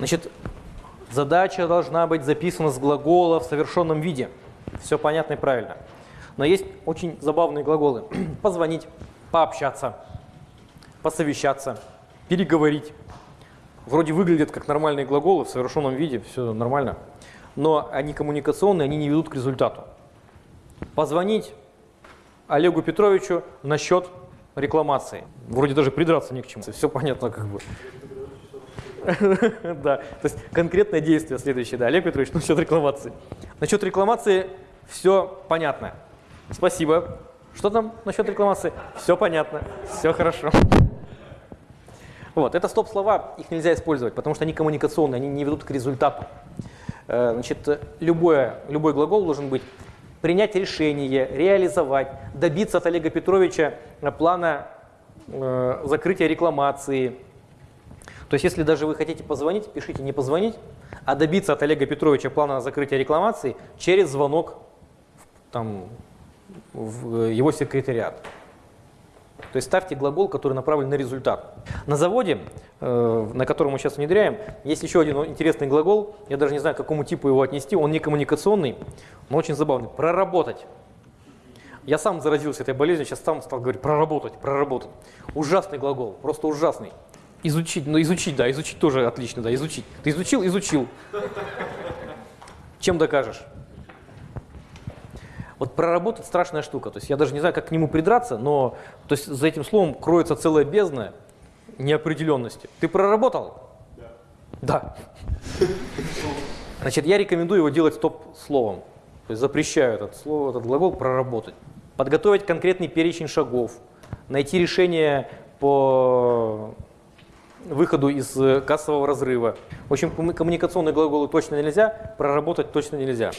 Значит, задача должна быть записана с глагола в совершенном виде. Все понятно и правильно. Но есть очень забавные глаголы. Позвонить, пообщаться, посовещаться, переговорить. Вроде выглядят как нормальные глаголы в совершенном виде, все нормально. Но они коммуникационные, они не ведут к результату. Позвонить Олегу Петровичу насчет рекламации. Вроде даже придраться не к чему. Все понятно как бы. Да, то есть конкретное действие следующее. Да, Олег Петрович, насчет рекламации. Насчет рекламации все понятно. Спасибо. Что там насчет рекламации? Все понятно, все хорошо. Вот, это стоп-слова, их нельзя использовать, потому что они коммуникационные, они не ведут к результату. Э, Значит, любое, любой глагол должен быть принять решение, реализовать, добиться от Олега Петровича плана э, закрытия рекламации. То есть, если даже вы хотите позвонить, пишите не позвонить, а добиться от Олега Петровича плана закрытия рекламации через звонок в- там, в его секретариат. То есть ставьте глагол, который направлен на результат. На заводе, э, на котором мы сейчас внедряем, есть еще один интересный глагол. Я даже не знаю, к какому типу его отнести. Он не коммуникационный, но очень забавный. Проработать. Я сам заразился этой болезнью, сейчас сам стал говорить проработать, проработать. Ужасный глагол, просто ужасный. Изучить, ну изучить, да, изучить тоже отлично, да, изучить. Ты изучил, изучил. Чем докажешь? Вот проработать страшная штука. То есть я даже не знаю, как к нему придраться, но то есть за этим словом кроется целая бездна неопределенности. Ты проработал? Да. Значит, я рекомендую его делать стоп-словом. То есть запрещаю этот, слово, этот глагол проработать. Подготовить конкретный перечень шагов. Найти решение по выходу из э, кассового разрыва. В общем, комму- коммуникационные глаголы точно нельзя, проработать точно нельзя.